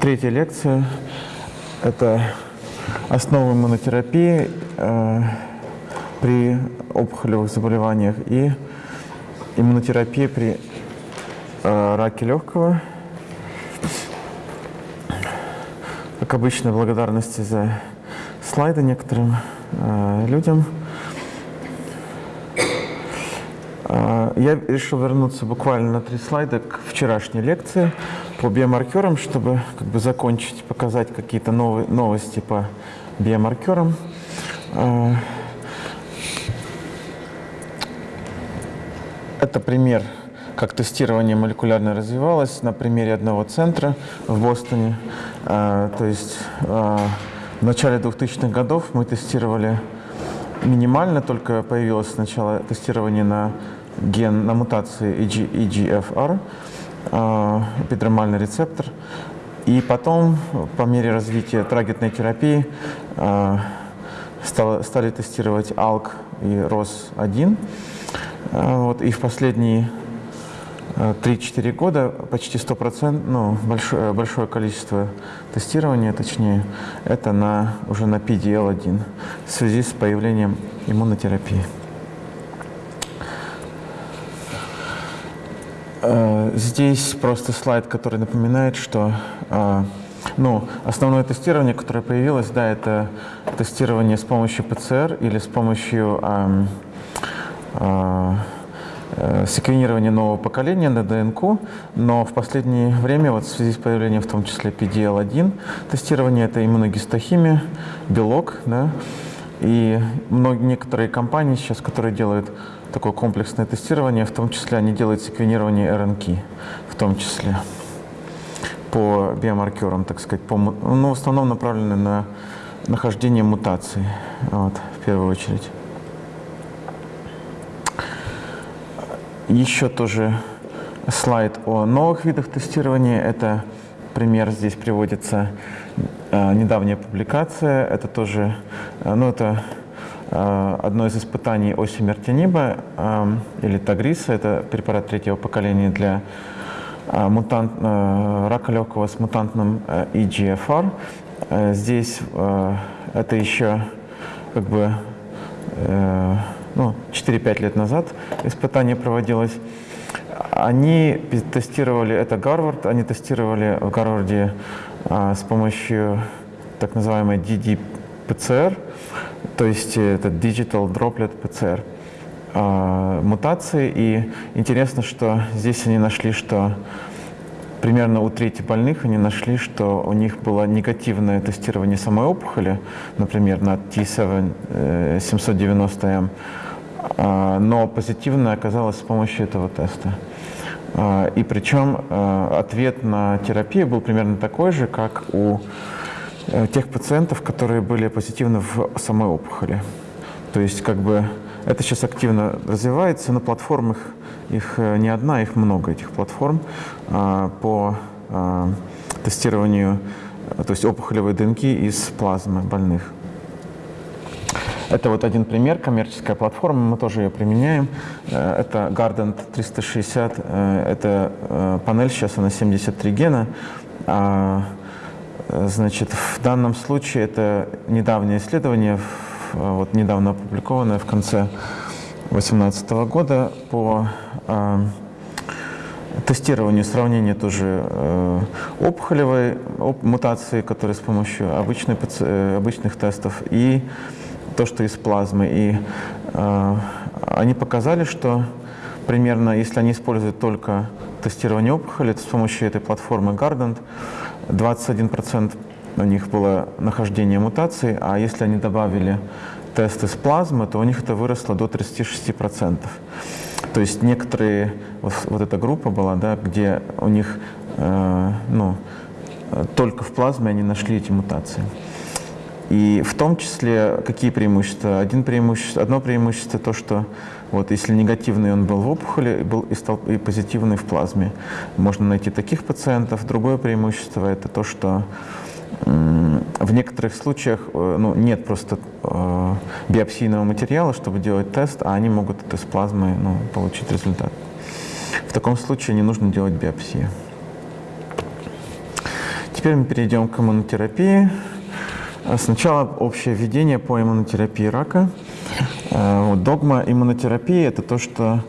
Третья лекция – это основы иммунотерапии э, при опухолевых заболеваниях и иммунотерапия при э, раке легкого. Как обычно, благодарности за слайды некоторым э, людям. Э, я решил вернуться буквально на три слайда к вчерашней лекции по биомаркерам, чтобы как бы закончить, показать какие-то новые новости по биомаркерам. Э, это пример, как тестирование молекулярно развивалось на примере одного центра в Бостоне. Э, то есть э, в начале 2000-х годов мы тестировали минимально, только появилось сначала тестирование на ген, на мутации EGFR, Э, эпидермальный рецептор. И потом, по мере развития таргетной терапии, э, стали тестировать ALK и ROS1. Э, вот, и в последние 3-4 года почти 100%, ну, большое, большое количество тестирования, точнее, это на, уже на PDL1 в связи с появлением иммунотерапии. Здесь просто слайд, который напоминает, что э, ну, основное тестирование, которое появилось, да, это тестирование с помощью ПЦР или с помощью э, э, секвенирования нового поколения на ДНК, но в последнее время, вот в связи с появлением в том числе PDL-1, тестирование это иммуногистохимия, белок, да, и многие, некоторые компании сейчас, которые делают такое комплексное тестирование, в том числе они делают секвенирование РНК, в том числе по биомаркерам, так сказать, по, ну, в основном направлены на нахождение мутаций, вот, в первую очередь. Еще тоже слайд о новых видах тестирования. Это пример здесь приводится э, недавняя публикация. Это тоже, э, ну это одно из испытаний осимертиниба э, или тагриса, это препарат третьего поколения для э, мутант, рака легкого с мутантным EGFR. Здесь это еще как бы ну, 4-5 лет назад испытание проводилось. Они тестировали, это Гарвард, они тестировали в Гарварде с помощью так называемой DD-PCR, то есть это Digital Droplet PCR а, мутации. И интересно, что здесь они нашли, что примерно у трети больных они нашли, что у них было негативное тестирование самой опухоли, например, на T7 790M, э, а, но позитивное оказалось с помощью этого теста. А, и причем э, ответ на терапию был примерно такой же, как у Э, тех пациентов, которые были позитивны в самой опухоли. То есть как бы это сейчас активно развивается, на платформах их э, не одна, их много, этих платформ а, по а, тестированию то есть опухолевой ДНК из плазмы больных. Это вот один пример, коммерческая платформа, мы тоже ее применяем. Э, это Gardent 360, это панель, сейчас она 73 гена. Значит, в данном случае это недавнее исследование, вот недавно опубликованное в конце 2018 года по э, тестированию, сравнению тоже э, опухолевой оп мутации, которые с помощью обычной, э, обычных тестов, и то, что из плазмы. И э, они показали, что примерно, если они используют только тестирование опухоли, то с помощью этой платформы Gardent 21% у них было нахождение мутаций, а если они добавили тесты с плазмы, то у них это выросло до 36%. То есть некоторые, вот, вот эта группа была, да, где у них э, ну, только в плазме они нашли эти мутации. И в том числе какие преимущества? Один преимущество, одно преимущество то, что вот, если негативный он был в опухоли был и, стал, и позитивный в плазме, можно найти таких пациентов. Другое преимущество это то, что в некоторых случаях э, ну, нет просто э, биопсийного материала, чтобы делать тест, а они могут это с плазмы ну, получить результат. В таком случае не нужно делать биопсию. Теперь мы перейдем к иммунотерапии. Сначала общее введение по иммунотерапии рака. Э, вот, догма иммунотерапии – это то, что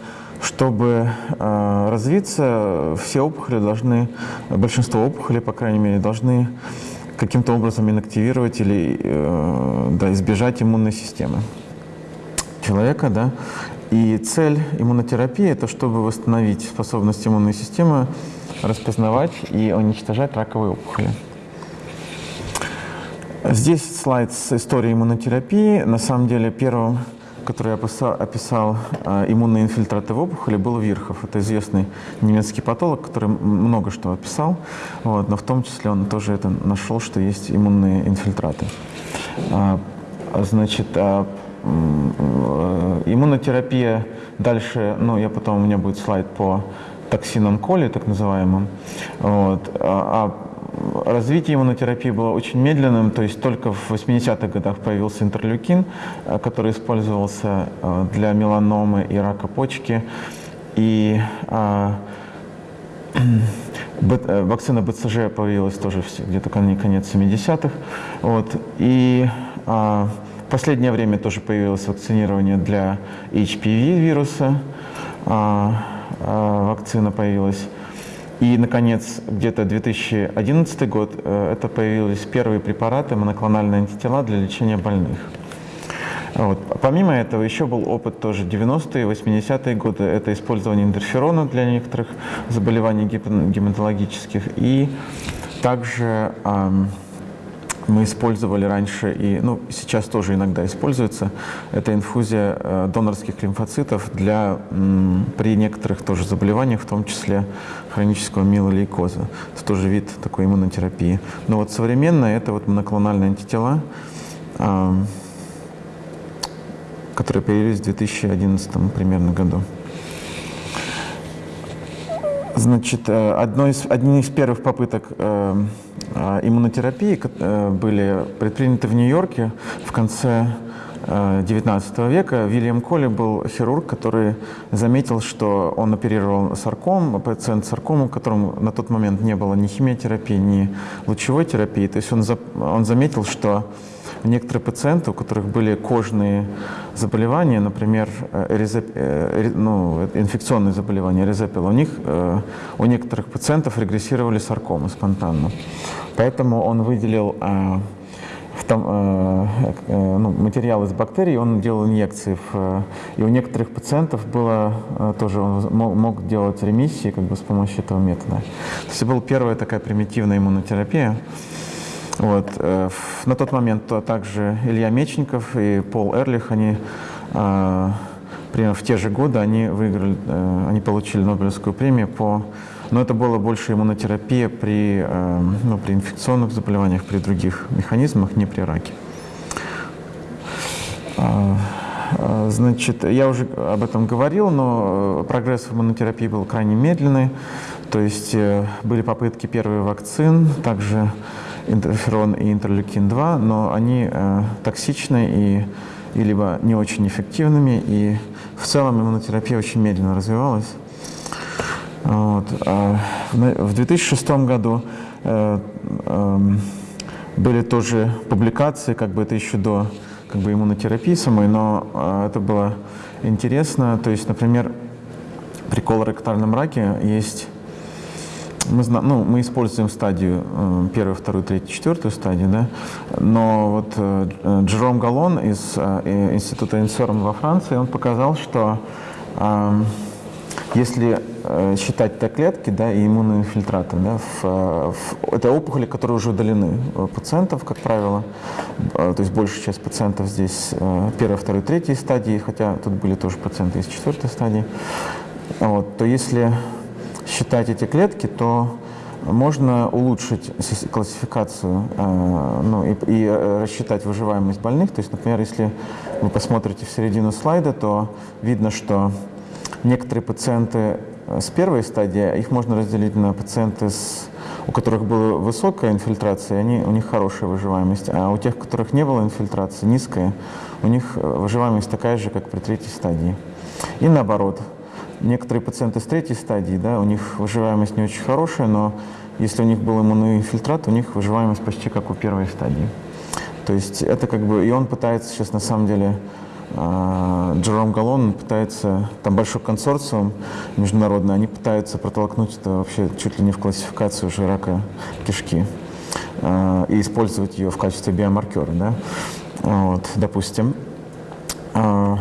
чтобы э, развиться, все опухоли должны, большинство опухолей, по крайней мере, должны каким-то образом инактивировать или э, да, избежать иммунной системы человека. Да? И цель иммунотерапии – это чтобы восстановить способность иммунной системы распознавать и уничтожать раковые опухоли. Здесь слайд с историей иммунотерапии. На самом деле первым, который я описал, описал э, иммунные инфильтраты в опухоли, был Вирхов. Это известный немецкий патолог, который много что описал, вот, но в том числе он тоже это нашел, что есть иммунные инфильтраты. А, значит, а, иммунотерапия дальше, ну, я потом, у меня будет слайд по токсинам коли, так называемым. Вот. А, а развитие иммунотерапии было очень медленным, то есть только в 80-х годах появился интерлюкин, э, который использовался э, для меланомы и рака почки. И а, э, вакцина БЦЖ появилась тоже где-то конец 70-х. Вот. И а, в последнее время тоже появилось вакцинирование для HPV вируса. А, а, вакцина появилась. И, наконец, где-то 2011 год э, это появились первые препараты, моноклональные антитела для лечения больных. Вот. Помимо этого, еще был опыт тоже 90-е, 80-е годы. Это использование интерферона для некоторых заболеваний гематологических. И также эм, мы использовали раньше и ну, сейчас тоже иногда используется, это инфузия э, донорских лимфоцитов для, при некоторых тоже заболеваниях, в том числе хронического миелолейкоза. Это тоже вид такой иммунотерапии. Но вот современно это вот моноклональные антитела, которые появились в 2011 примерно году. Значит, э, одной из, одни из первых попыток э иммунотерапии э, были предприняты в Нью-Йорке в конце XIX века. Вильям Колли был хирург, который заметил, что он оперировал сарком, пациент саркому, которому на тот момент не было ни химиотерапии, ни лучевой терапии. То есть он, за, он заметил, что некоторые пациенты, у которых были кожные заболевания, например, э, эризеп, э, ну, инфекционные заболевания, эризепил, у них, э, у некоторых пациентов регрессировали саркомы спонтанно. Поэтому он выделил в том, ну, материал из бактерий, он делал инъекции. В, и у некоторых пациентов было тоже, он мог делать ремиссии как бы с помощью этого метода. То есть это была первая такая примитивная иммунотерапия. Вот. Э, на тот момент также Илья Мечников и Пол Эрлих, они а, примерно в те же годы они выиграли, э, они получили Нобелевскую премию по но это было больше иммунотерапия при, э, ну, при инфекционных заболеваниях, при других механизмах, не при раке. А, а, значит, я уже об этом говорил, но прогресс в иммунотерапии был крайне медленный. То есть были попытки первых вакцин, также интерферон и интерлюкин-2, но они э, токсичны и, и либо не очень эффективными, и в целом иммунотерапия очень медленно развивалась. Вот. А в 2006 году э, э, были тоже публикации, как бы это еще до как бы иммунотерапии самой, но э, это было интересно. То есть, например, при колоректальном раке есть мы, ну, мы используем стадию э, первую, вторую, третью, четвертую стадию, да, но вот э, Джером Галлон из э, института Инсерм во Франции, он показал, что если считать Т-клетки да, и иммунные инфильтраты, да, в, в, это опухоли, которые уже удалены пациентов, как правило, то есть большая часть пациентов здесь первой, второй, третьей стадии, хотя тут были тоже пациенты из четвертой стадии, вот, то если считать эти клетки, то можно улучшить классификацию э, ну, и, и э, рассчитать выживаемость больных. То есть, например, если вы посмотрите в середину слайда, то видно, что некоторые пациенты э, с первой стадии, их можно разделить на пациенты, с, у которых была высокая инфильтрация, они, у них хорошая выживаемость, а у тех, у которых не было инфильтрации, низкая, у них выживаемость такая же, как при третьей стадии. И наоборот, некоторые пациенты с третьей стадии, да, у них выживаемость не очень хорошая, но если у них был иммунный инфильтрат, у них выживаемость почти как у первой стадии. То есть это как бы, и он пытается сейчас на самом деле, э, Джером Галлон пытается, там большой консорциум международный, они пытаются протолкнуть это вообще чуть ли не в классификацию уже рака кишки э, и использовать ее в качестве биомаркера, да, вот, допустим. Э,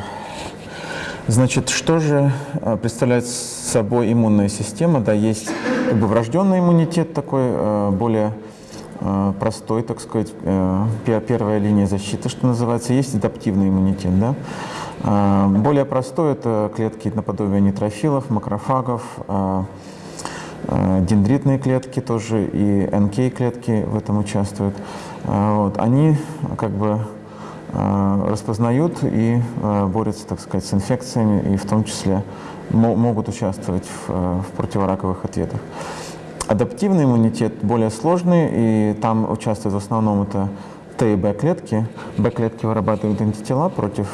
Значит, что же э, представляет собой иммунная система? Да, есть как бы врожденный иммунитет такой, э, более э, простой, так сказать, первая линия защиты, что называется. Есть адаптивный иммунитет, да. Более простой – это клетки наподобие нейтрофилов, макрофагов, дендритные клетки тоже и НК-клетки в этом участвуют. Вот. Они как бы распознают и э, борются, так сказать, с инфекциями, и в том числе могут участвовать в, э, в противораковых ответах. Адаптивный иммунитет более сложный, и там участвуют в основном это Т и Б клетки. Б клетки вырабатывают антитела против,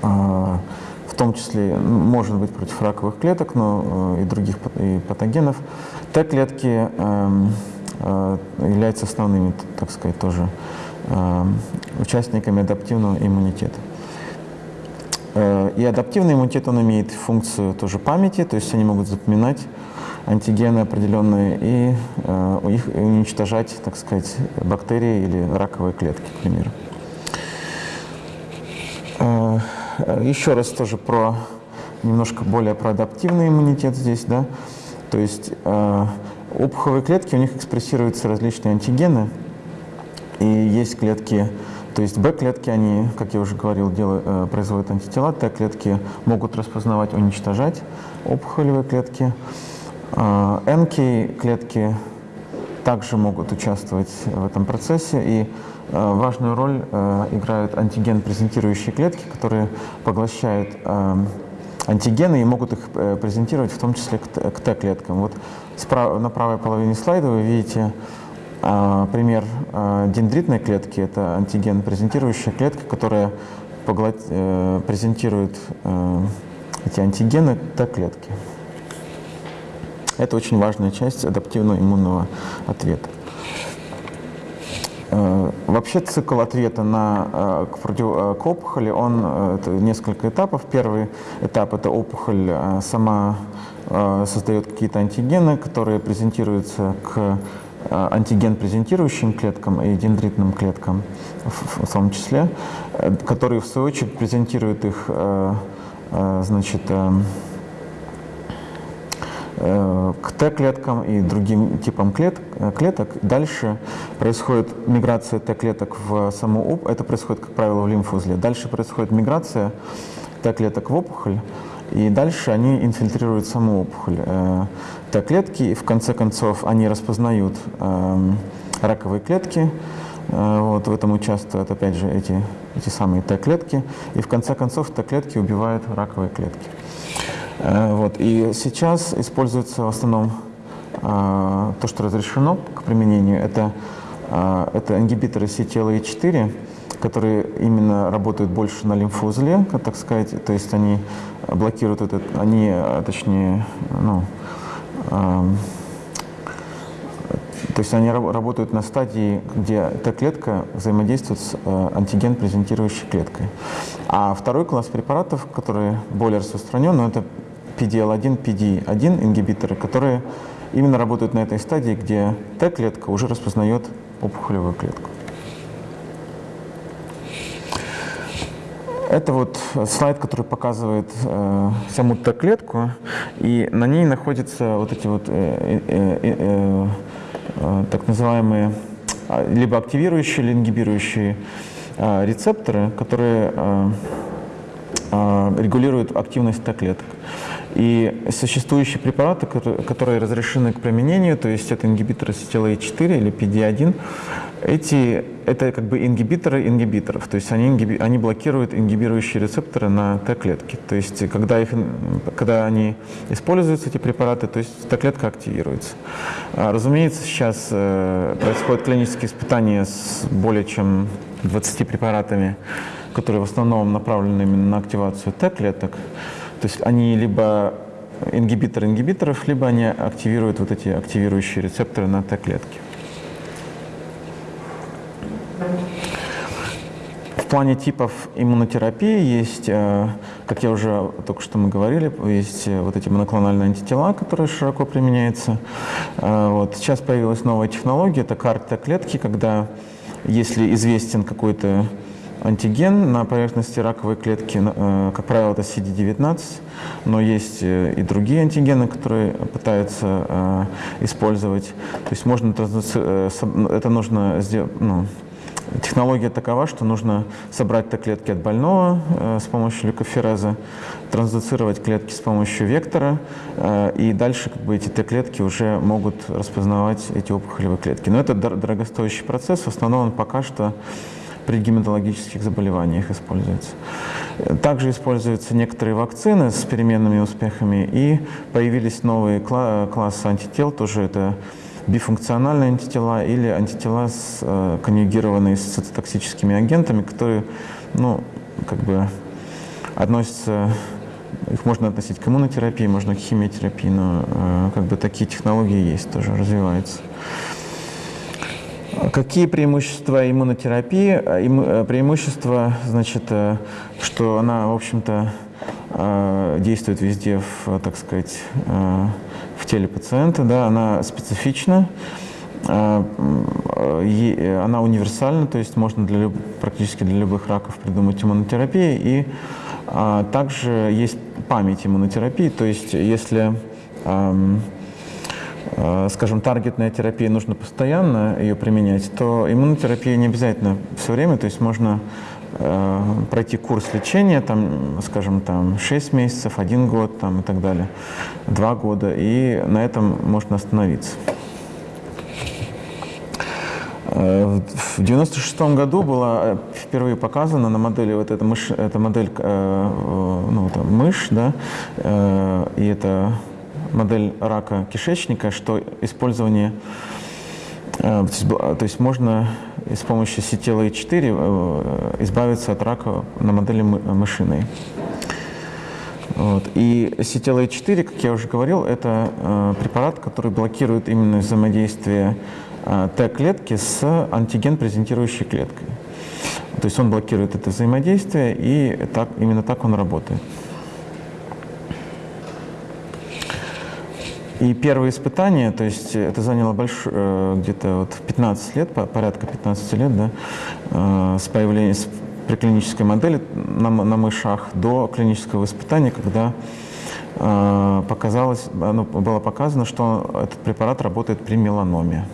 в том числе, может быть, против раковых клеток, но и других и патогенов. Т клетки эм, являются основными, так сказать, тоже Э, участниками адаптивного иммунитета. Э, и адаптивный иммунитет, он имеет функцию тоже памяти, то есть они могут запоминать антигены определенные и э, их уничтожать, так сказать, бактерии или раковые клетки, к примеру. Э, еще раз тоже про немножко более про адаптивный иммунитет здесь, да, то есть э, опухолевые клетки, у них экспрессируются различные антигены, и есть клетки, то есть Б-клетки, они, как я уже говорил, делают, э, производят антитела, Т-клетки могут распознавать, уничтожать опухолевые клетки. Э, НК-клетки также могут участвовать в этом процессе, и э, важную роль э, играют антиген-презентирующие клетки, которые поглощают антигены и могут их презентировать в том числе к Т-клеткам. Вот на правой половине слайда вы видите а, пример а, дендритной клетки – это антиген презентирующая клетка, которая поглот... Э, презентирует э, эти антигены Т-клетки. Это очень важная часть адаптивного иммунного ответа. Э, вообще цикл ответа на, к, опухоли, он это несколько этапов. Первый этап – это опухоль сама создает какие-то антигены, которые презентируются к антиген презентирующим клеткам и дендритным клеткам в, том числе, э, которые в свою очередь презентируют их э, значит, к Т-клеткам и другим типам клет, клеток. Дальше происходит миграция Т-клеток в саму опухоль, это происходит, как правило, в лимфузле. Дальше происходит миграция Т-клеток в опухоль, и дальше они инфильтрируют саму опухоль. Э, Т-клетки, и в конце концов они распознают эм, раковые клетки, э, вот в этом участвуют, опять же, эти, эти самые Т-клетки, и в конце концов Т-клетки убивают раковые клетки. Э, вот. И сейчас используется в основном то, что разрешено к применению, это, это ингибиторы CTLA-4, которые именно работают больше на лимфоузле, так сказать, то есть они блокируют этот, они, а, точнее, ну, э, то есть они работают на стадии, где эта клетка взаимодействует с э, антиген-презентирующей клеткой. А второй класс препаратов, которые более распространен, ну, это PDL1, PD1 ингибиторы, которые именно работают на этой стадии, где Т-клетка уже распознает опухолевую клетку. Это вот слайд, который показывает э, саму Т-клетку, и на ней находятся вот эти вот э, э, э, э, так называемые а, либо активирующие, или ингибирующие э, рецепторы, которые э, э, регулируют активность Т-клеток. И существующие препараты, которые разрешены к применению, то есть это ингибиторы CTLA-4 или PD-1, эти, это как бы ингибиторы ингибиторов, то есть они, ингиби, они блокируют ингибирующие рецепторы на Т-клетки. То есть когда, их, когда они используются, эти препараты, то есть Т-клетка активируется. А, разумеется, сейчас э, происходят клинические испытания с более чем 20 препаратами, которые в основном направлены именно на активацию Т-клеток. То есть они либо ингибиторы ингибиторов, либо они активируют вот эти активирующие рецепторы на Т-клетке. Плане типов иммунотерапии есть, э, как я уже только что мы говорили, есть э, вот эти моноклональные антитела, которые широко применяются. Э, вот. Сейчас появилась новая технология, это карта клетки, когда если известен какой-то антиген на поверхности раковой клетки, как правило, это CD19, но есть и другие антигены, которые пытаются использовать. То есть можно, это нужно сделать, ну, Технология такова, что нужно собрать Т-клетки от больного э, с помощью лейкофереза, трансдуцировать клетки с помощью вектора, э, и дальше как бы, эти Т-клетки уже могут распознавать эти опухолевые клетки. Но это дорогостоящий процесс, в основном он пока что при гематологических заболеваниях используется. Также используются некоторые вакцины с переменными успехами, и появились новые классы антител, тоже это бифункциональные антитела или антитела, с, э, конъюгированные с цитотоксическими агентами, которые, ну, как бы относятся, их можно относить к иммунотерапии, можно к химиотерапии, но э, как бы такие технологии есть, тоже развиваются. Какие преимущества иммунотерапии? Э, э, преимущество, значит, э, что она, в общем-то, действует везде, в, так сказать, в теле пациента, да, она специфична, а, она универсальна, то есть можно для практически для любых раков придумать иммунотерапию, и а, также есть память иммунотерапии, то есть если, а, скажем, таргетная терапия нужно постоянно ее применять, то иммунотерапия не обязательно все время, то есть можно Э, пройти курс лечения, там, скажем, там 6 месяцев, 1 год там, и так далее, 2 года, и на этом можно остановиться. Э, в 96 году была впервые показана на модели, вот эта, мышь, эта модель, э, ну, там, мышь, да, и это модель рака кишечника, что использование Э, то есть можно с помощью CTLA-4 э, избавиться от рака на модели мышиной. Вот. И CTLA-4, как я уже говорил, это э, препарат, который блокирует именно взаимодействие Т-клетки с антиген-презентирующей клеткой. То есть он блокирует это взаимодействие, и так, именно так он работает. И первые испытания, то есть это заняло большое, э, где-то вот 15 лет, порядка 15 лет, да, э, с появлением с приклинической модели на, на мышах до клинического испытания, когда э, показалось, ну, было показано, что этот препарат работает при меланоме.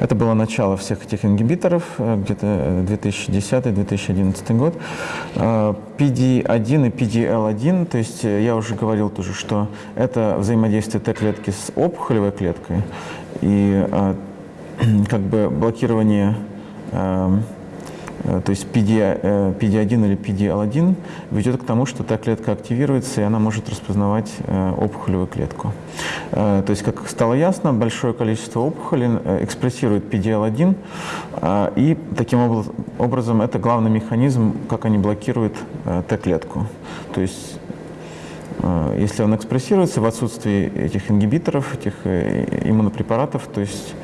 Это было начало всех этих ингибиторов, э, где-то 2010-2011 э, год. PD-1 э, и PDL-1, то есть я уже говорил тоже, что это взаимодействие Т-клетки с опухолевой клеткой и как бы блокирование Э, то есть PD, PD1 э, или PDL1 ведет к тому, что та клетка активируется, и она может распознавать э, опухолевую клетку. То есть, как стало ясно, большое количество опухолей экспрессирует PDL1, и таким образом это главный механизм, как они блокируют Т-клетку. То есть если он экспрессируется в отсутствии этих ингибиторов, этих иммунопрепаратов, то есть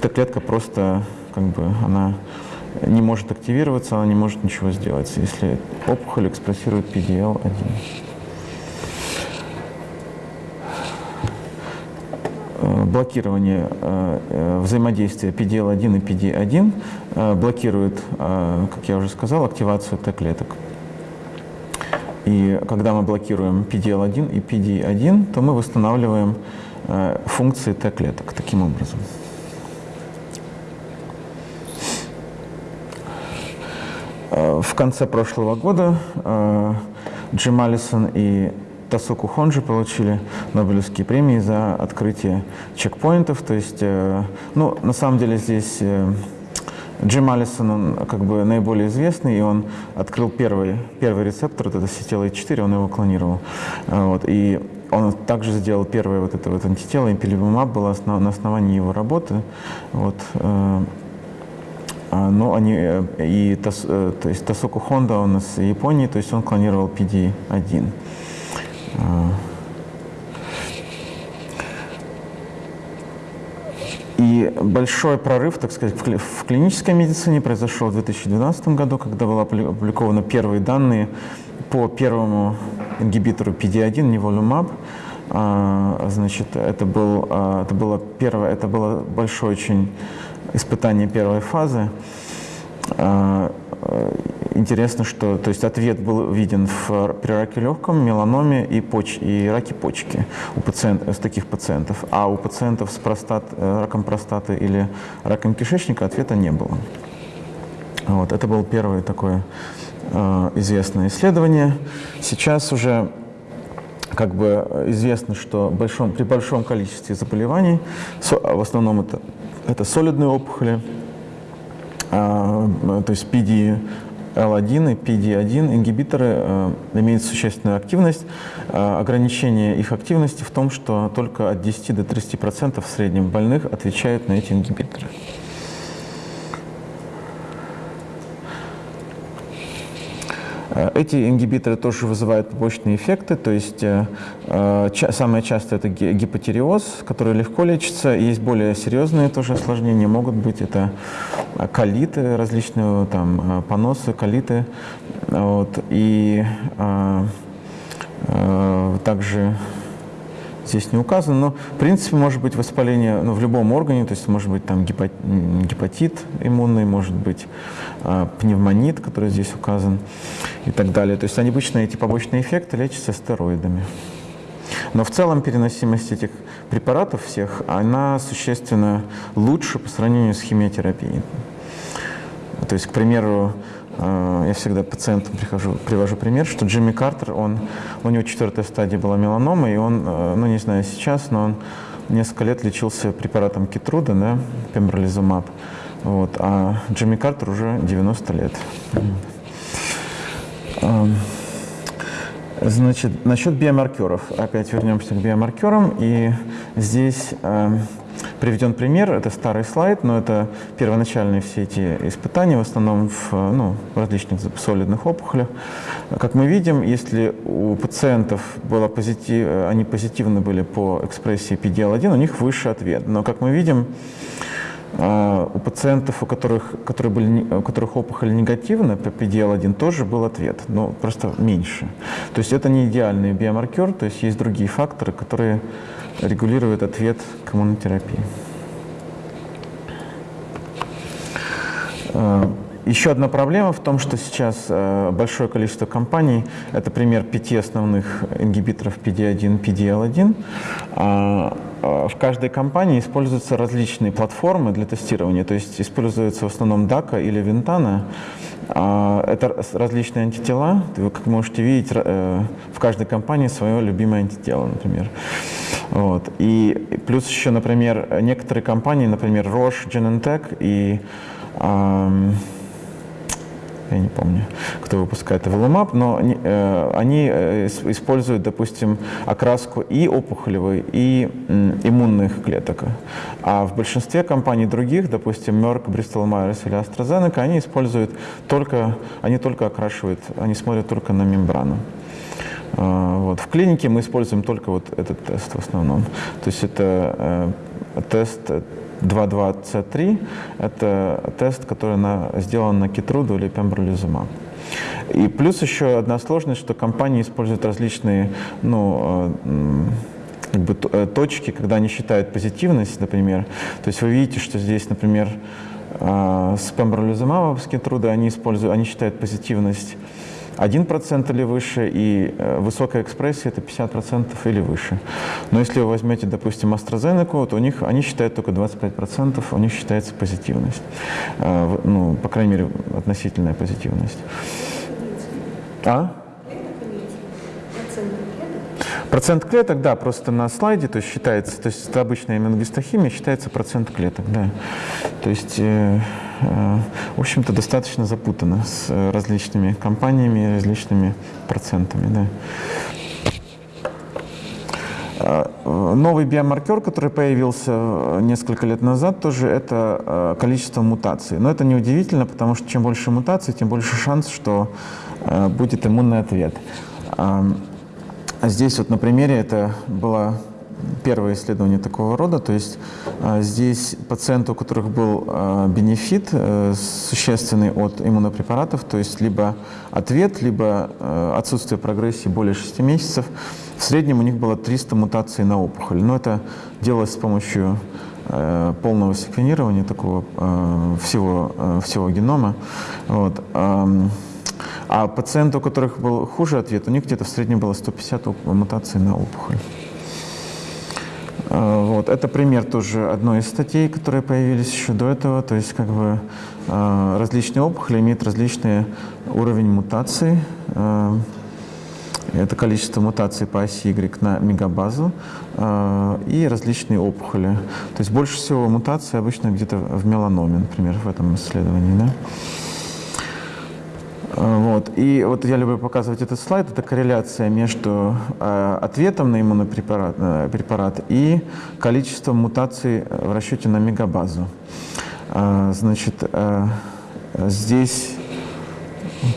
Т-клетка просто как бы она не может активироваться, она не может ничего сделать, если опухоль экспрессирует PDL-1. Э, блокирование э, э, взаимодействия PDL-1 и PD-1 блокирует, как я уже сказал, активацию Т-клеток. И когда мы блокируем PDL-1 и PD-1, то мы восстанавливаем функции Т-клеток таким образом. В конце прошлого года э, Джим Алисон и Тасуку Хонджи получили Нобелевские премии за открытие чекпоинтов. То есть, э, ну, на самом деле здесь Джим Алисон, он как бы наиболее известный, и он открыл первый, первый рецептор, вот это CTLA-4, он его клонировал. Вот, и он также сделал первое вот это вот антитело, импилибумаб было на основании его работы. Вот, но они, э, и, э, то есть Тосоку Honda он из Японии, то есть он клонировал PD-1. А. И большой прорыв, так сказать, в клинической медицине произошел в 2012 году, когда были опубликованы первые данные по первому ингибитору PD-1, неволюмаб. Значит, это, был, а, это было первое, это было большое очень испытание первой фазы. А, интересно, что то есть ответ был виден в, при раке легком, меланоме и, поч, и раке почки у пациент, с таких пациентов. А у пациентов с простат, э, раком простаты или раком кишечника ответа не было. Вот, это было первое такое э, известное исследование. Сейчас уже как бы известно, что большом, при большом количестве заболеваний, в основном это, это солидные опухоли, а, то есть PD L1 и PD1 ингибиторы э, имеют существенную активность. Э, ограничение их активности в том, что только от 10 до 30% в среднем больных отвечают на эти ингибиторы. Эти ингибиторы тоже вызывают побочные эффекты, то есть э, э ча самое частое это гипотериоз, который легко лечится. Есть более серьезные тоже осложнения, могут быть это колиты различные, там, поносы, колиты. Вот, и э, э, также здесь не указано, но в принципе может быть воспаление ну, в любом органе, то есть может быть там гепатит иммунный, может быть э, пневмонит, который здесь указан и так далее. То есть обычно эти побочные эффекты лечатся стероидами. Но в целом переносимость этих препаратов всех, она существенно лучше по сравнению с химиотерапией. То есть, к примеру, я всегда пациентам прихожу, привожу пример, что Джимми Картер, он, у него четвертая стадия была меланома, и он, э, ну не знаю сейчас, но он несколько лет лечился препаратом Китруда, да, пембролизумаб. Вот, а Джимми Картер уже 90 лет. Эм, значит, насчет биомаркеров. Опять вернемся к биомаркерам. И здесь эм, Приведен пример, это старый слайд, но это первоначальные все эти испытания, в основном в ну, различных солидных опухолях. Как мы видим, если у пациентов было позитив, они позитивны были по экспрессии PDL1, у них выше ответ. Но, как мы видим, а, у пациентов, у которых, которые были, у которых опухоль негативна по PDL1, тоже был ответ, но просто меньше. То есть это не идеальный биомаркер, то есть есть другие факторы, которые регулирует ответ к иммунотерапии. Э, еще одна проблема в том, что сейчас э, большое количество компаний, это пример пяти основных ингибиторов PD1, PDL1, а, а, в каждой компании используются различные платформы для тестирования, то есть используется в основном DACA или Ventana. А, это различные антитела, вы как можете видеть, э, в каждой компании свое любимое антитело, например. Вот. И плюс еще, например, некоторые компании, например, Roche, Genentech и я не помню, кто выпускает Evolumab, но э, они э, используют, допустим, окраску и опухолевой, и иммунных клеток. А в большинстве компаний других, допустим, Merck, Bristol Myers или AstraZeneca, они используют только, они только окрашивают, они смотрят только на мембрану. А, вот. В клинике мы используем только вот этот тест в основном. То есть это э, тест 22C3 – это тест, который на, сделан на Китруду или пембролизумаб. И плюс еще одна сложность, что компании используют различные ну, э, как бы, э, точки, когда они считают позитивность, например. То есть вы видите, что здесь, например, э, с пембролизумабом, с Китруда они, используют, они считают позитивность 1% или выше, и э, высокая экспрессия это 50% или выше. Но если вы возьмете, допустим, AstraZeneca, то у них, они считают только 25%, у них считается позитивность. Э, ну, по крайней мере, относительная позитивность. А? Процент клеток, да, просто на слайде, то есть считается, то есть это обычная иммуногистохимия, считается процент клеток, да. То есть, э, в общем-то, достаточно запутано с э, различными компаниями, различными процентами, да. Новый биомаркер, который появился несколько лет назад, тоже это количество мутаций. Но это неудивительно, потому что чем больше мутаций, тем больше шанс, что будет иммунный ответ. Здесь вот на примере это было первое исследование такого рода. То есть а, здесь пациенты, у которых был а, бенефит э, существенный от иммунопрепаратов, то есть либо ответ, либо э, отсутствие прогрессии более 6 месяцев, в среднем у них было 300 мутаций на опухоль. Но это делалось с помощью э, полного секвенирования такого всего, всего генома. Вот. А пациенты, у которых был хуже ответ, у них где-то в среднем было 150 мутаций на опухоль. А, вот. Это пример тоже одной из статей, которые появились еще до этого. То есть как бы а, различные опухоли имеют различный уровень мутаций. А, это количество мутаций по оси Y на мегабазу и различные опухоли. То есть больше всего мутаций обычно где-то в меланоме, например, в этом исследовании. Да? Вот. И вот я люблю показывать этот слайд. Это корреляция между э, ответом на иммунопрепарат э, препарат и количеством мутаций в расчете на мегабазу. Э, значит, э, здесь...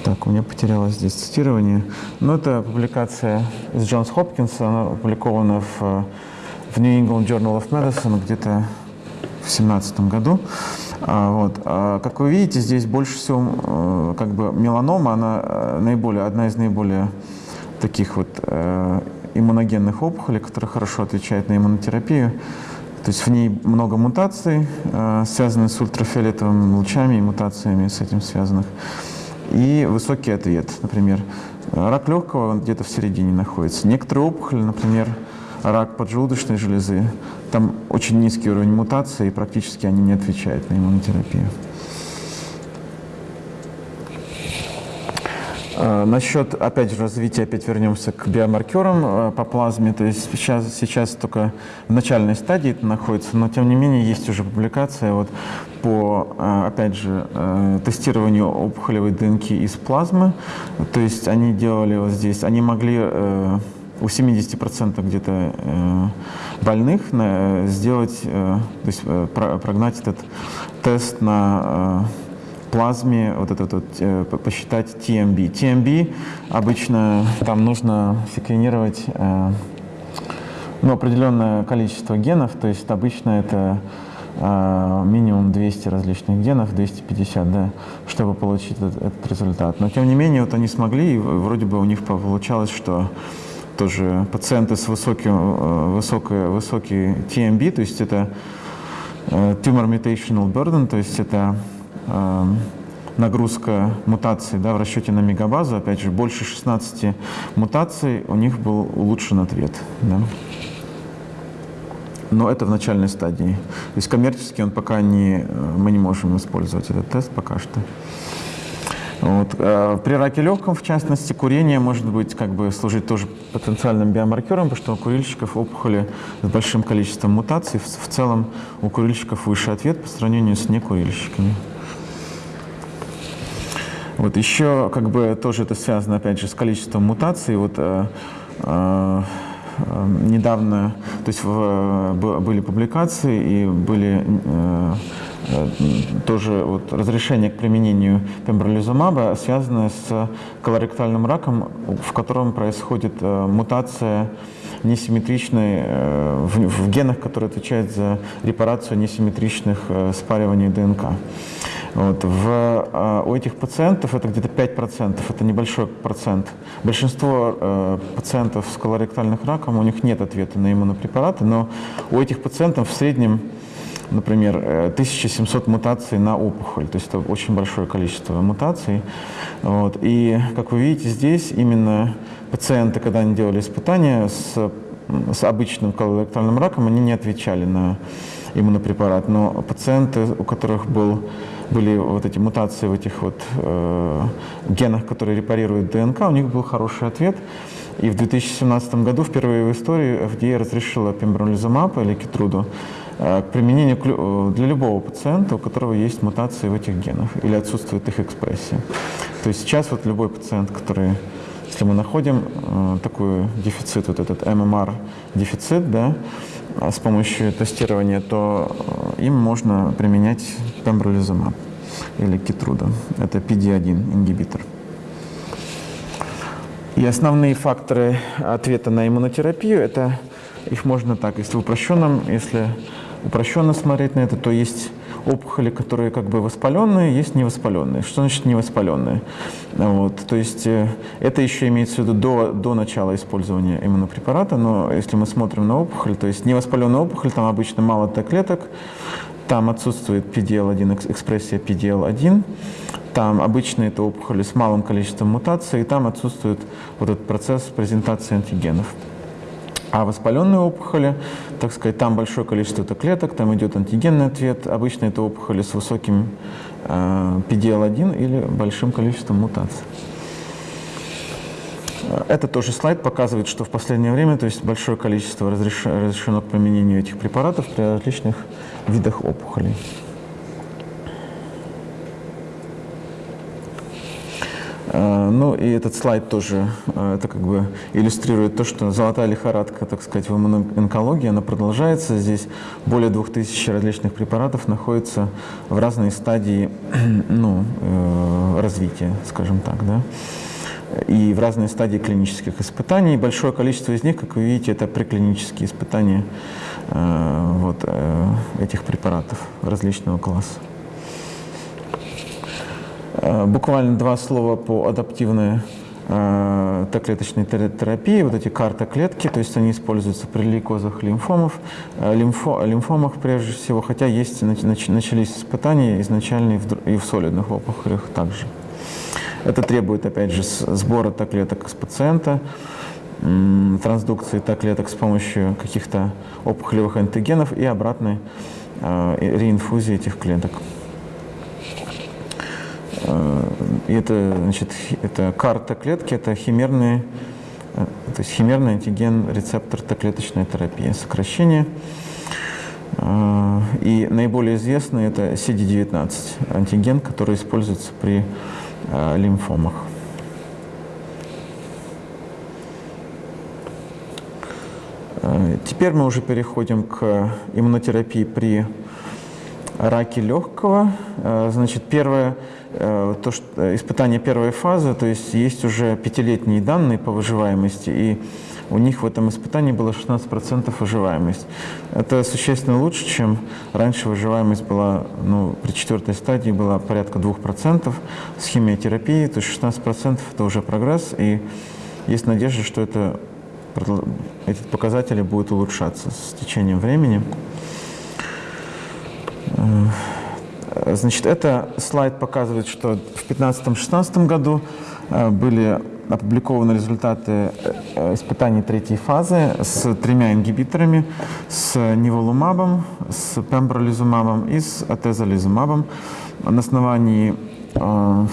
Так, у меня потерялось здесь цитирование. Но это публикация из Джонс Хопкинса, она опубликована в, в New England Journal of Medicine где-то в 2017 году. А, вот. А, как вы видите, здесь больше всего э, как бы меланома, она э, наиболее, одна из наиболее таких вот э, иммуногенных опухолей, которая хорошо отвечает на иммунотерапию. То есть в ней много мутаций, связанных с ультрафиолетовыми лучами и мутациями с этим связанных. И высокий ответ, например. Рак легкого где-то в середине находится. Некоторые опухоли, например, рак поджелудочной железы, там очень низкий уровень мутации, и практически они не отвечают на иммунотерапию. А, насчет, опять же, развития, опять вернемся к биомаркерам а, по плазме. То есть сейчас, сейчас только в начальной стадии это находится, но тем не менее есть уже публикация вот по, а, опять же, тестированию опухолевой ДНК из плазмы. То есть они делали вот здесь, они могли у 70% где-то э, больных сделать, э, то есть э, прогнать этот тест на плазме, вот этот вот, посчитать TMB. TMB обычно там нужно секвенировать ну, определенное количество генов, то есть обычно это минимум 200 различных генов, 250, да, чтобы получить этот, этот результат. Но тем не менее, вот они смогли, и вроде бы у них получалось, что тоже пациенты с высоким, э, высокой, высокий TMB, то есть это э, Tumor Mutational Burden, то есть это э, нагрузка мутаций да, в расчете на мегабазу, опять же, больше 16 мутаций, у них был улучшен ответ. Да. Но это в начальной стадии. То есть коммерчески он пока не, мы не можем использовать этот тест пока что. Вот. А при раке легком, в частности, курение может быть как бы служить тоже потенциальным биомаркером, потому что у курильщиков опухоли с большим количеством мутаций. В, целом у курильщиков выше ответ по сравнению с некурильщиками. Вот еще как бы тоже это связано опять же с количеством мутаций. Вот э, э, недавно, то есть в, были публикации и были э, Э, тоже вот разрешение к применению пембролизумаба связано с колоректальным раком, в котором происходит э, мутация несимметричной э, в, генах, которые отвечают за репарацию несимметричных спариваний ДНК. Вот. В, у этих пациентов это где-то 5%, это небольшой процент. Большинство э, пациентов с колоректальным раком, у них нет ответа на иммунопрепараты, но у этих пациентов в среднем например, 1700 э, мутаций на опухоль, то есть это очень большое количество мутаций. Вот. И, как вы видите, здесь именно пациенты, когда они делали испытания с, с обычным колоректальным раком, они не отвечали на иммунопрепарат, но пациенты, у которых был, были вот эти мутации в этих вот э, генах, которые репарируют ДНК, у них был хороший ответ. И в 2017 году впервые в истории FDA разрешила пембролизумаб или кетруду к применению э, для любого пациента, у которого есть мутации в этих генах или отсутствует их экспрессия. То есть сейчас вот любой пациент, который если мы находим э, такой дефицит, вот этот ММР дефицит, да, с помощью тестирования, то им можно применять пембролизумаб или Китруда. Это PD-1 ингибитор. И основные факторы ответа на иммунотерапию, это их можно так, если упрощенном, если упрощенно смотреть на это, то есть опухоли, которые как бы воспаленные, есть невоспаленные. Что значит невоспаленные? Вот, то есть э, это еще имеется в виду до, до начала использования иммунопрепарата, но если мы смотрим на опухоль, то есть невоспаленная опухоль, там обычно мало Т-клеток, там отсутствует PDL1, экспрессия PDL1, там обычно это опухоли с малым количеством мутаций, и там отсутствует вот этот процесс презентации антигенов. А воспаленные опухоли, так сказать, там большое количество клеток, там идет антигенный ответ. Обычно это опухоли с высоким э, PDL1 или большим количеством мутаций. Это тоже слайд показывает, что в последнее время то есть большое количество разрешено к применению этих препаратов при различных видах опухолей. Ну и этот слайд тоже э, это как бы иллюстрирует то, что золотая лихорадка, так сказать, в иммунонкологии, она продолжается. Здесь более 2000 различных препаратов находятся в разной стадии ну, э, развития, скажем так. Да? и в разные стадии клинических испытаний. Большое количество из них, как вы видите, это преклинические испытания вот, этих препаратов различного класса. Э, буквально два слова по адаптивной э, Т-клеточной терапии, вот эти карта-клетки, то есть они используются при лейкозах лимфомов, э, лимфо, лимфомах прежде всего, хотя есть, начались испытания изначально и в, и в солидных опухолях также. Это требует, опять же, сбора Т-клеток с пациента, трансдукции Т-клеток с помощью каких-то опухолевых антигенов и обратной реинфузии этих клеток. И это, значит, это карта клетки, это химерный, э, то есть химерный антиген рецептор Т-клеточная терапия, сокращение. Э, и наиболее известный это CD19, антиген, который используется при э, лимфомах. Теперь мы уже переходим к иммунотерапии при раке легкого. Значит, первое Э, то, что э, испытание первой фазы, то есть есть уже пятилетние данные по выживаемости, и у них в этом испытании было 16% выживаемость. Это существенно лучше, чем раньше выживаемость была, ну, при четвертой стадии была порядка 2% с химиотерапией, то есть 16% это уже прогресс, и есть надежда, что это, эти показатели будут улучшаться с течением времени. Э, Значит, это слайд показывает, что в 2015-2016 году э, были опубликованы результаты э, испытаний третьей фазы с тремя ингибиторами, с ниволумабом, с пембролизумабом и с атезолизумабом. На основании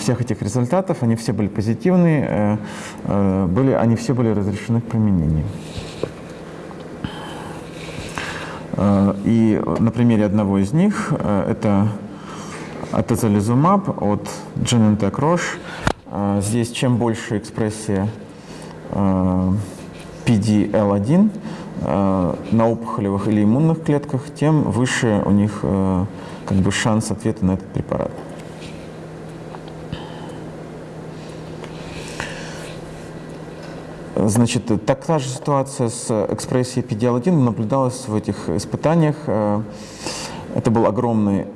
всех этих результатов, они все были позитивные, были, они все были разрешены к применению. И на примере одного из них, это атозолизумаб от Genentech Roche. А, здесь чем больше экспрессия PDL1 а, а, на опухолевых или иммунных клетках, тем выше у них как бы шанс ответа на этот препарат. Значит, такая же ситуация с экспрессией PDL1 наблюдалась в этих испытаниях. Это был огромный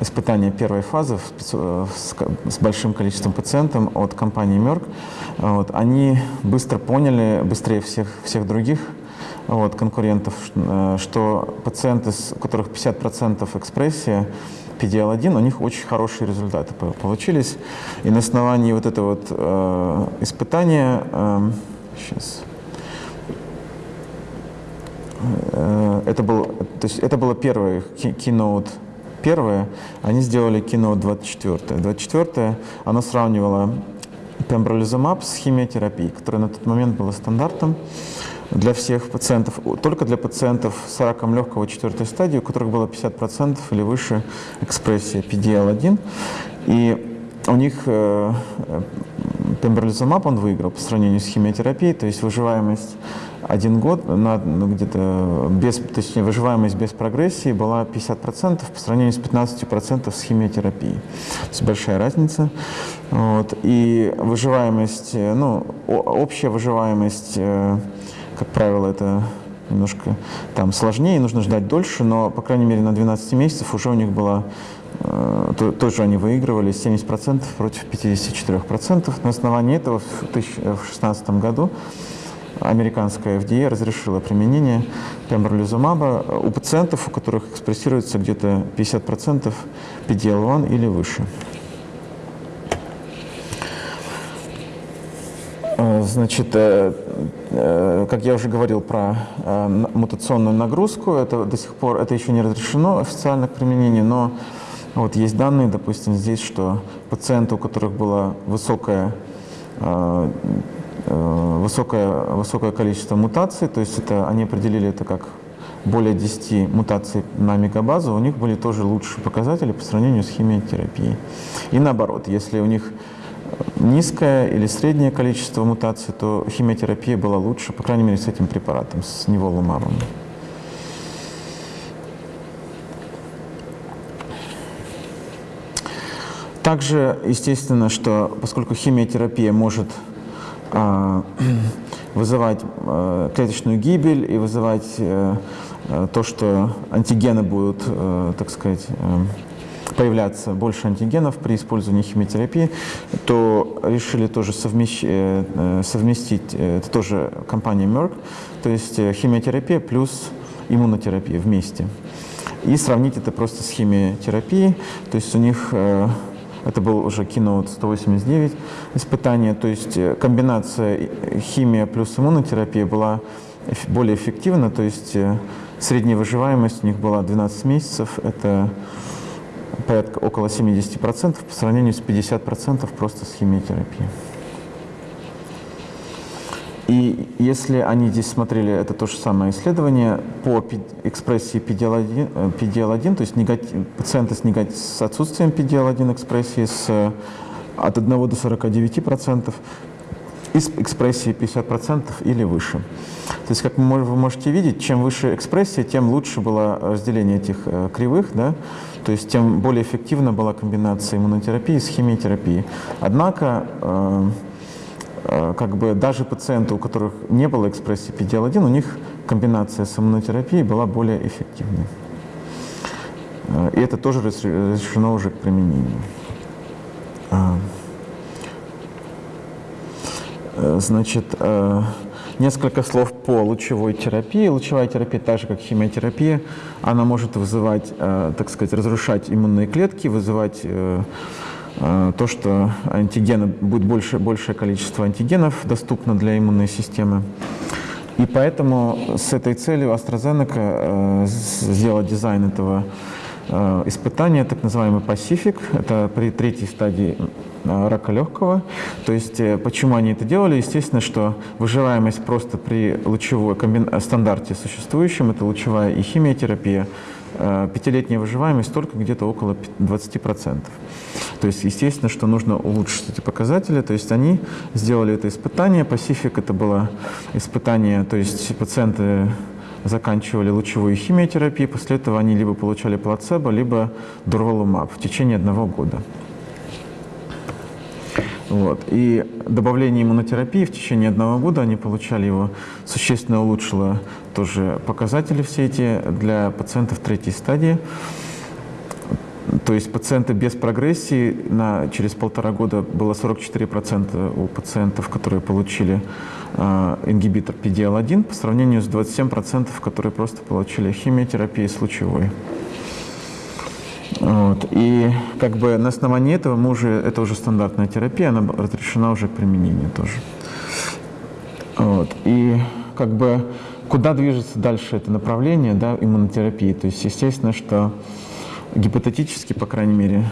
испытания первой фазы с, с большим количеством пациентов от компании Merck, вот, они быстро поняли, быстрее всех, всех других вот, конкурентов, э, что пациенты, у которых 50% экспрессия, PDL1, у них очень хорошие результаты получились. И на основании вот этого вот э, испытания, э, сейчас, э, это, был, то есть это было первое keynote Первое, они сделали кино 24. 24 оно сравнивало пембролизумаб с химиотерапией, которая на тот момент была стандартом для всех пациентов, только для пациентов с раком легкого четвертой стадии, у которых было 50% или выше экспрессия PDL1. И у них э, пембролизумаб он выиграл по сравнению с химиотерапией, то есть выживаемость один год, на, ну, где-то без, точнее, выживаемость без прогрессии была 50% по сравнению с 15% с химиотерапией. То есть большая разница. Вот. И выживаемость, э, ну, общая выживаемость, э, как правило, это немножко там сложнее, нужно ждать дольше, но, по крайней мере, на 12 месяцев уже у них была э, то, тоже они выигрывали 70% против 54%. На основании этого в 2016 году американская FDA разрешила применение пембролизумаба у пациентов, у которых экспрессируется где-то 50% PDL-1 или выше. Э, значит, э, э, как я уже говорил про мутационную нагрузку, это до сих пор это еще не разрешено официально к применению, но вот есть данные, допустим, здесь, что пациенты, у которых была высокая высокое, высокое количество мутаций, то есть это, они определили это как более 10 мутаций на мегабазу, у них были тоже лучшие показатели по сравнению с химиотерапией. И наоборот, если у них низкое или среднее количество мутаций, то химиотерапия была лучше, по крайней мере, с этим препаратом, с неволумабом. Также, естественно, что поскольку химиотерапия может вызывать а, клеточную гибель и вызывать а, то, что антигены будут, а, так сказать, а, появляться больше антигенов при использовании химиотерапии, то решили тоже. Э, э, совместить, э, это тоже компания Merck, то есть химиотерапия плюс иммунотерапия вместе. И сравнить это просто с химиотерапией, то есть у них это был уже Keynote 189 испытание, то есть комбинация химия плюс иммунотерапия была более эффективна, то есть средняя выживаемость у них была 12 месяцев, это порядка около 70% по сравнению с 50% просто с химиотерапией. И если они здесь смотрели, это то же самое исследование по экспрессии PDL1, PDL1 то есть негатив, пациенты с, негатив, с отсутствием PDL1 экспрессии с, от 1 до 49%, из экспрессии 50% или выше. То есть, как вы можете видеть, чем выше экспрессия, тем лучше было разделение этих э, кривых, да? то есть тем более эффективна была комбинация иммунотерапии с химиотерапией. Однако, э, э, как бы даже пациенты, у которых не было экспрессии PDL1, у них комбинация с иммунотерапией была более эффективной. И это тоже разрешено уже к применению. Э, значит, э, несколько слов по лучевой терапии. Лучевая терапия, так же как химиотерапия, она может вызывать, э, так сказать, разрушать иммунные клетки, вызывать то, что антигены, будет больше, большее количество антигенов доступно для иммунной системы. И поэтому с этой целью AstraZeneca сделала дизайн этого испытания, так называемый Pacific. Это при третьей стадии Э, рака легкого. То есть э, почему они это делали? Естественно, что выживаемость просто при лучевой стандарте существующем, это лучевая и химиотерапия, э, пятилетняя выживаемость только где-то около 20%. То есть, естественно, что нужно улучшить эти показатели. То есть они сделали это испытание. Pacific это было испытание, то есть пациенты заканчивали лучевую химиотерапию, после этого они либо получали плацебо, либо дурвалумаб в течение одного года. Вот. И добавление иммунотерапии в течение одного года они получали его, существенно улучшило тоже показатели все эти для пациентов третьей стадии. То есть пациенты без прогрессии на, через полтора года было 44% у пациентов, которые получили э, ингибитор PDL-1 по сравнению с 27%, которые просто получили химиотерапию с лучевой. Вот. И как бы на основании этого мы уже, это уже стандартная терапия, она разрешена уже к применению тоже. Вот. И как бы куда движется дальше это направление да, иммунотерапии? То есть естественно, что гипотетически, по крайней мере,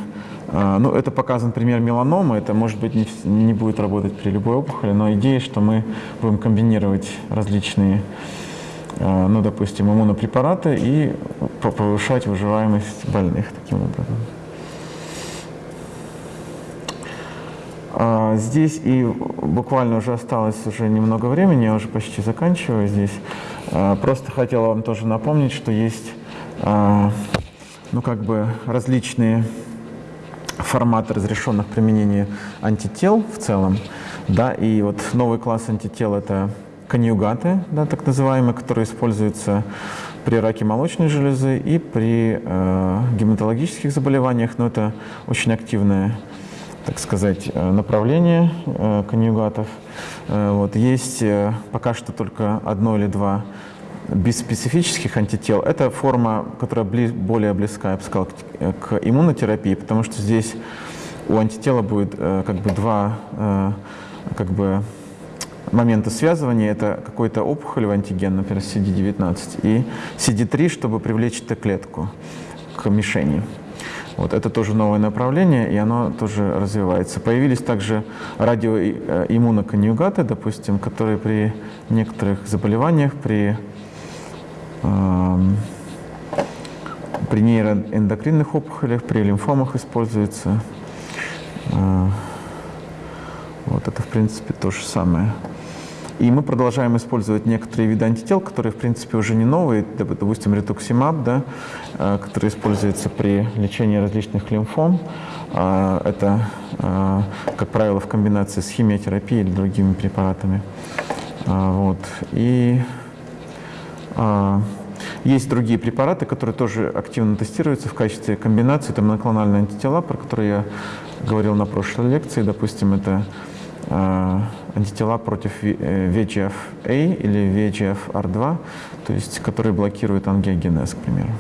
а, ну, это показан пример меланомы, это, может быть, не, не будет работать при любой опухоли, но идея, что мы будем комбинировать различные Э, ну, допустим, иммунопрепараты и повышать выживаемость больных таким образом. А, Здесь и буквально уже осталось уже немного времени, я уже почти заканчиваю здесь. А, Просто хотел вам тоже напомнить, что есть а, ну, как бы различные форматы разрешенных применений антител в целом. Да, и вот новый класс антител – это конъюгаты, да, так называемые, которые используются при раке молочной железы и при э, гематологических заболеваниях, но это очень активное, так сказать, э, направление э, конъюгатов. Э, вот, есть э, пока что только одно или два биспецифических антител. Это форма, которая бли- более близка, я бы сказал, к, к иммунотерапии, потому что здесь у антитела будет э, как бы два э, как бы момента связывания. Это какой-то опухолевый антиген, например, CD19, и CD3, чтобы привлечь Т-клетку к мишени. Вот, это тоже новое направление, и оно тоже развивается. Появились также радиоиммуноконъюгаты, допустим, которые при некоторых заболеваниях, при, при нейроэндокринных опухолях, при лимфомах используются. Э, вот это, в принципе, то же самое. И мы продолжаем использовать некоторые виды антител, которые, в принципе, уже не новые, доп- допустим, ретуксимаб, да, э, который используется при лечении различных лимфом. А, Это, как правило, в комбинации с химиотерапией или другими препаратами. А, Вот. И а, есть другие препараты, которые тоже активно тестируются в качестве комбинации. Это моноклональные антитела, про которые я говорил на прошлой лекции. Допустим, это а, антитела против э, VEGF-A или VEGF-R2, то есть которые блокируют ангиогенез, к примеру.